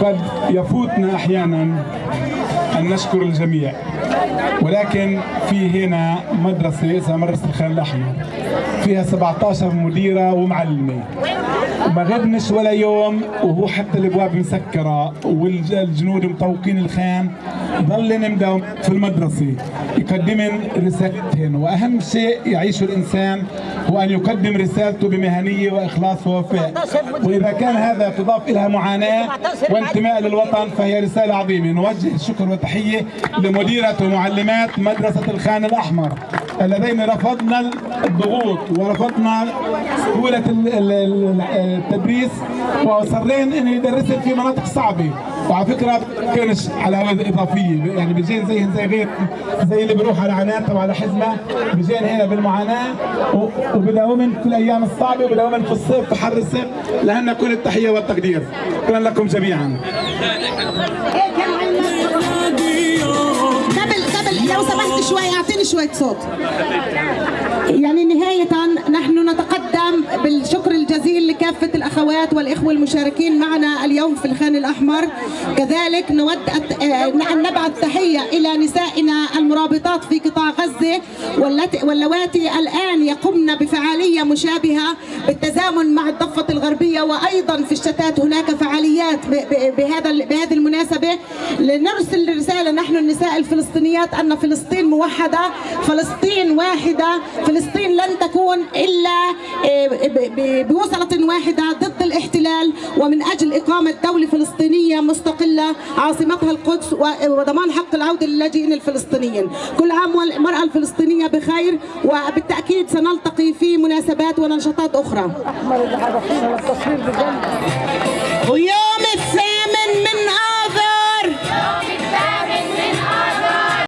قد يفوتنا أحيانا أن نشكر الجميع. ولكن في هنا مدرسة اسمها مدرسة الخان الأحمر. فيها 17 مديرة ومعلمة. ما غبنش ولا يوم وهو حتى الأبواب مسكرة والجنود مطوقين الخان. ضلن مداوم في المدرسة. يقدمن رسالتهن. وأهم شيء يعيشه الإنسان هو أن يقدم رسالته بمهنية وإخلاص ووفاء. وإذا كان هذا تضاف الها معاناة وانتماء للوطن فهي رسالة عظيمة. نوجه الشكر والتحية لمديرة ومعلمات مدرسة الخان الأحمر اللذين رفضنا الضغوط ورفضنا ال- التدريس واصرين انه يدرسن في مناطق صعبة. وعلى فكرة كانش على إضافية. يعني بيجين زيهم زي غير زي اللي بيروح على عناد أو على حزمه بيجين هنا بالمعاناة و- وبداومن في الأيام الصعبة وبداومن في الصيف في حر الصيف لهن كل التحية والتقدير. شكرا لكم جميعا. لو سمحت شوي أعطيني شوية صوت. يعني نهاية نحن نتقدم بالشكر الجزيل لكافة الأخوات والإخوة المشاركين معنا اليوم في الخان الأحمر. كذلك نود أت- آه، أن نبعث تحية إلى نسائنا المرابطات في قطاع غزة واللواتي الآن يقمن بفعالية مشابهة بالتزامن مع الضفة الغربية وأيضا في الشتات هناك فعاليات بهذا بهذه المناسبة. لنرسل رسالة نحن النساء الفلسطينيات أن فلسطين موحدة فلسطين واحدة فلسطين لن تكون إلا آه، بوصلة واحدة ضد الاحتلال ومن أجل إقامة دولة فلسطينية مستقلة عاصمتها القدس وضمان حق العودة للاجئين الفلسطينيين. كل عام والمرأة الفلسطينية بخير وبالتأكيد سنلتقي في مناسبات ونشاطات أخرى. ويوم